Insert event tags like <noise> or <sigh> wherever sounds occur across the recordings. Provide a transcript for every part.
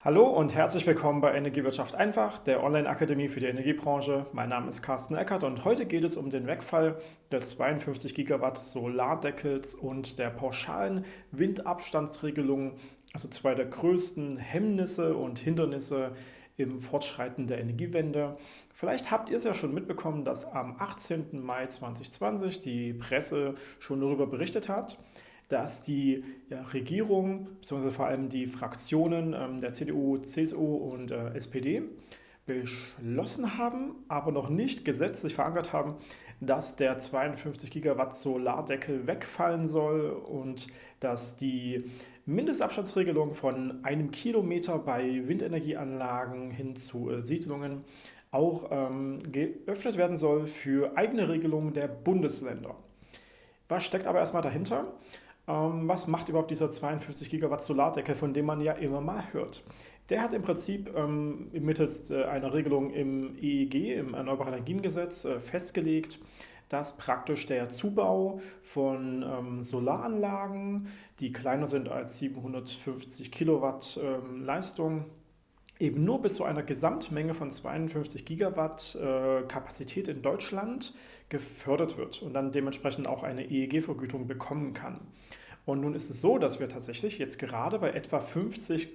Hallo und herzlich willkommen bei Energiewirtschaft einfach, der Online-Akademie für die Energiebranche. Mein Name ist Carsten Eckert und heute geht es um den Wegfall des 52 Gigawatt Solardeckels und der pauschalen Windabstandsregelung, also zwei der größten Hemmnisse und Hindernisse im Fortschreiten der Energiewende. Vielleicht habt ihr es ja schon mitbekommen, dass am 18. Mai 2020 die Presse schon darüber berichtet hat dass die ja, Regierung, beziehungsweise vor allem die Fraktionen ähm, der CDU, CSU und äh, SPD beschlossen haben, aber noch nicht gesetzlich verankert haben, dass der 52 Gigawatt Solardeckel wegfallen soll und dass die Mindestabstandsregelung von einem Kilometer bei Windenergieanlagen hin zu äh, Siedlungen auch ähm, geöffnet werden soll für eigene Regelungen der Bundesländer. Was steckt aber erstmal dahinter? Ähm, was macht überhaupt dieser 52 Gigawatt Solardeckel, von dem man ja immer mal hört? Der hat im Prinzip ähm, mittels äh, einer Regelung im EEG, im Erneuerbaren Energiengesetz, äh, festgelegt, dass praktisch der Zubau von ähm, Solaranlagen, die kleiner sind als 750 Kilowatt ähm, Leistung, eben nur bis zu einer Gesamtmenge von 52 Gigawatt äh, Kapazität in Deutschland gefördert wird und dann dementsprechend auch eine EEG-Vergütung bekommen kann. Und nun ist es so, dass wir tatsächlich jetzt gerade bei etwa 50,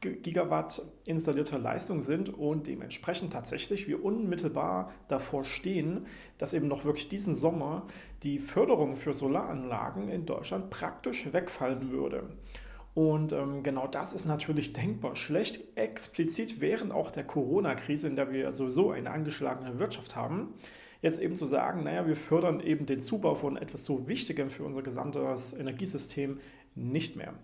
Gigawatt installierter Leistung sind und dementsprechend tatsächlich wir unmittelbar davor stehen, dass eben noch wirklich diesen Sommer die Förderung für Solaranlagen in Deutschland praktisch wegfallen würde. Und ähm, genau das ist natürlich denkbar schlecht, explizit während auch der Corona-Krise, in der wir sowieso eine angeschlagene Wirtschaft haben jetzt eben zu sagen, naja, wir fördern eben den Zubau von etwas so Wichtigem für unser gesamtes Energiesystem nicht mehr.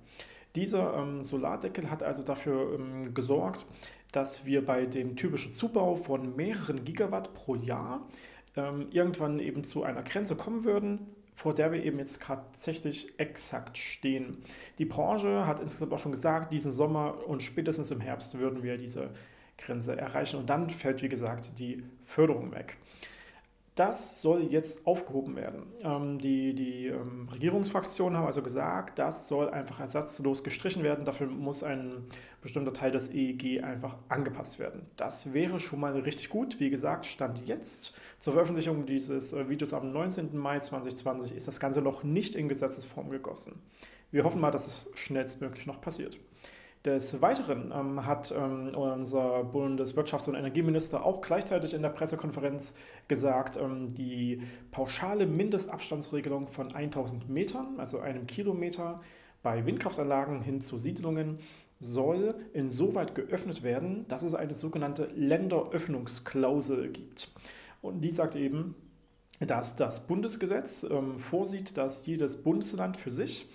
Dieser ähm, Solardeckel hat also dafür ähm, gesorgt, dass wir bei dem typischen Zubau von mehreren Gigawatt pro Jahr ähm, irgendwann eben zu einer Grenze kommen würden, vor der wir eben jetzt tatsächlich exakt stehen. Die Branche hat insgesamt auch schon gesagt, diesen Sommer und spätestens im Herbst würden wir diese Grenze erreichen und dann fällt, wie gesagt, die Förderung weg. Das soll jetzt aufgehoben werden. Ähm, die die ähm, Regierungsfraktionen haben also gesagt, das soll einfach ersatzlos gestrichen werden. Dafür muss ein bestimmter Teil des EEG einfach angepasst werden. Das wäre schon mal richtig gut. Wie gesagt, Stand jetzt zur Veröffentlichung dieses äh, Videos am 19. Mai 2020 ist das Ganze noch nicht in Gesetzesform gegossen. Wir hoffen mal, dass es schnellstmöglich noch passiert. Des Weiteren ähm, hat ähm, unser Bundeswirtschafts- und Energieminister auch gleichzeitig in der Pressekonferenz gesagt, ähm, die pauschale Mindestabstandsregelung von 1000 Metern, also einem Kilometer bei Windkraftanlagen hin zu Siedlungen, soll insoweit geöffnet werden, dass es eine sogenannte Länderöffnungsklausel gibt. Und die sagt eben, dass das Bundesgesetz ähm, vorsieht, dass jedes Bundesland für sich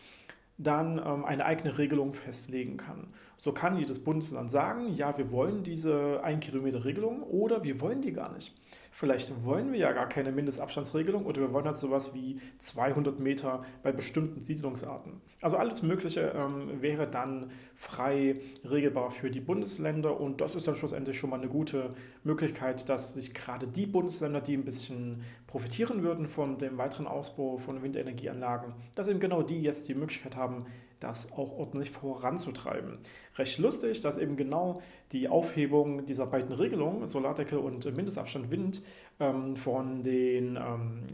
dann ähm, eine eigene Regelung festlegen kann. So kann jedes Bundesland sagen, ja, wir wollen diese 1 Kilometer Regelung oder wir wollen die gar nicht. Vielleicht wollen wir ja gar keine Mindestabstandsregelung oder wir wollen halt sowas wie 200 Meter bei bestimmten Siedlungsarten. Also alles Mögliche ähm, wäre dann frei regelbar für die Bundesländer und das ist dann schlussendlich schon mal eine gute Möglichkeit, dass sich gerade die Bundesländer, die ein bisschen profitieren würden von dem weiteren Ausbau von Windenergieanlagen, dass eben genau die jetzt die Möglichkeit haben, das auch ordentlich voranzutreiben. Recht lustig, dass eben genau die Aufhebung dieser beiden Regelungen, Solardeckel und Mindestabstand Wind, ähm, von den ähm,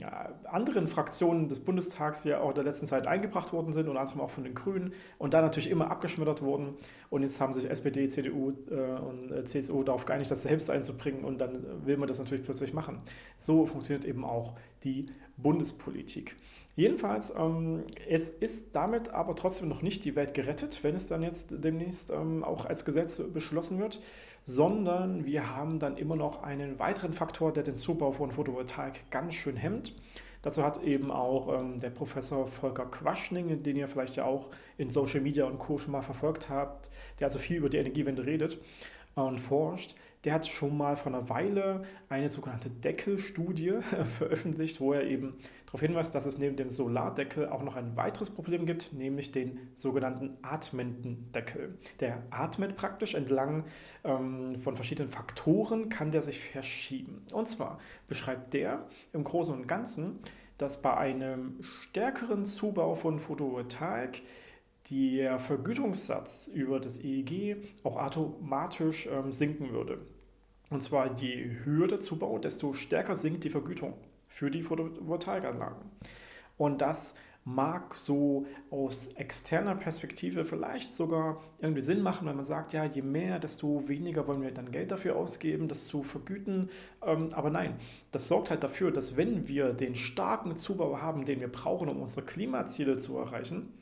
anderen Fraktionen des Bundestags ja auch in der letzten Zeit eingebracht worden sind, unter anderem auch von den Grünen und da natürlich immer abgeschmettert wurden. Und jetzt haben sich SPD, CDU äh, und äh, CSU darauf geeinigt, das selbst einzubringen und dann will man das natürlich plötzlich machen. So funktioniert eben auch die Bundespolitik. Jedenfalls, ähm, es ist damit aber trotzdem noch nicht die Welt gerettet, wenn es dann jetzt demnächst ähm, auch als Gesetz beschlossen wird, sondern wir haben dann immer noch einen weiteren Faktor, der den Zubau von Photovoltaik ganz schön hemmt. Dazu hat eben auch ähm, der Professor Volker Quaschning, den ihr vielleicht ja auch in Social Media und Co. schon mal verfolgt habt, der also viel über die Energiewende redet und forscht, der hat schon mal vor einer Weile eine sogenannte Deckelstudie <laughs> veröffentlicht, wo er eben darauf hinweist, dass es neben dem Solardeckel auch noch ein weiteres Problem gibt, nämlich den sogenannten atmenden Deckel. Der atmet praktisch entlang ähm, von verschiedenen Faktoren, kann der sich verschieben. Und zwar beschreibt der im Großen und Ganzen, dass bei einem stärkeren Zubau von Photovoltaik der Vergütungssatz über das EEG auch automatisch ähm, sinken würde. Und zwar je höher der Zubau, desto stärker sinkt die Vergütung für die Photovoltaikanlagen. Und das mag so aus externer Perspektive vielleicht sogar irgendwie Sinn machen, wenn man sagt, ja, je mehr, desto weniger wollen wir dann Geld dafür ausgeben, das zu vergüten. Ähm, aber nein, das sorgt halt dafür, dass wenn wir den starken Zubau haben, den wir brauchen, um unsere Klimaziele zu erreichen,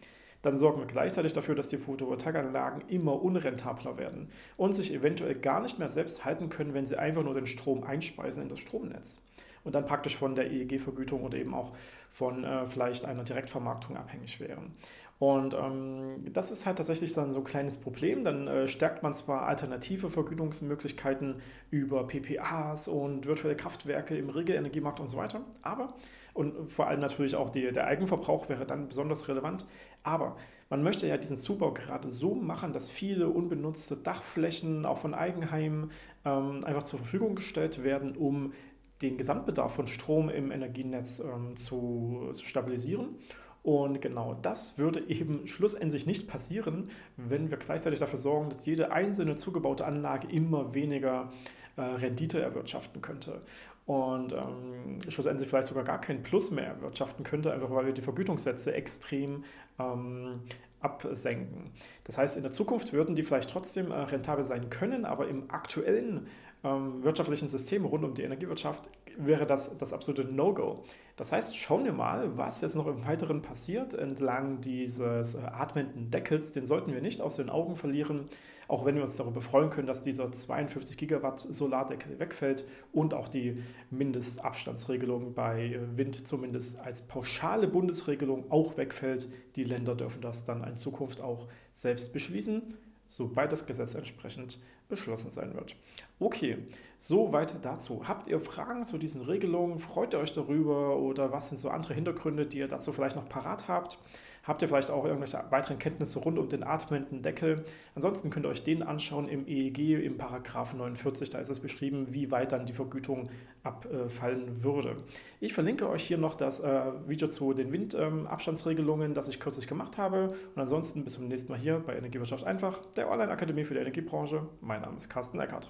dann sorgen wir gleichzeitig dafür, dass die Photovoltaikanlagen immer unrentabler werden und sich eventuell gar nicht mehr selbst halten können, wenn sie einfach nur den Strom einspeisen in das Stromnetz und dann praktisch von der EEG-Vergütung oder eben auch von äh, vielleicht einer Direktvermarktung abhängig wären. Und ähm, das ist halt tatsächlich dann so ein kleines Problem. Dann äh, stärkt man zwar alternative Vergütungsmöglichkeiten über PPAs und virtuelle Kraftwerke im Regelenergiemarkt und so weiter, aber und vor allem natürlich auch die, der Eigenverbrauch wäre dann besonders relevant. Aber man möchte ja diesen Zubau gerade so machen, dass viele unbenutzte Dachflächen auch von Eigenheimen ähm, einfach zur Verfügung gestellt werden, um den Gesamtbedarf von Strom im Energienetz ähm, zu, zu stabilisieren. Und genau das würde eben schlussendlich nicht passieren, wenn wir gleichzeitig dafür sorgen, dass jede einzelne zugebaute Anlage immer weniger äh, Rendite erwirtschaften könnte. Und ähm, schlussendlich vielleicht sogar gar keinen Plus mehr erwirtschaften könnte, einfach weil wir die Vergütungssätze extrem ähm, absenken. Das heißt, in der Zukunft würden die vielleicht trotzdem äh, rentabel sein können, aber im aktuellen ähm, wirtschaftlichen System rund um die Energiewirtschaft wäre das das absolute No-Go. Das heißt, schauen wir mal, was jetzt noch im Weiteren passiert entlang dieses äh, atmenden Deckels. Den sollten wir nicht aus den Augen verlieren, auch wenn wir uns darüber freuen können, dass dieser 52 Gigawatt Solardeckel wegfällt und auch die Mindestabstandsregelung bei äh, Wind zumindest als pauschale Bundesregelung auch wegfällt. Die Länder dürfen das dann in Zukunft auch selbst beschließen sobald das Gesetz entsprechend beschlossen sein wird. Okay, soweit dazu. Habt ihr Fragen zu diesen Regelungen? Freut ihr euch darüber oder was sind so andere Hintergründe, die ihr dazu vielleicht noch parat habt? Habt ihr vielleicht auch irgendwelche weiteren Kenntnisse rund um den atmenden Deckel? Ansonsten könnt ihr euch den anschauen im EEG, im Paragraph 49. Da ist es beschrieben, wie weit dann die Vergütung abfallen würde. Ich verlinke euch hier noch das äh, Video zu den Windabstandsregelungen, das ich kürzlich gemacht habe. Und ansonsten bis zum nächsten Mal hier bei Energiewirtschaft einfach, der Online-Akademie für die Energiebranche. Mein Name ist Carsten Eckert.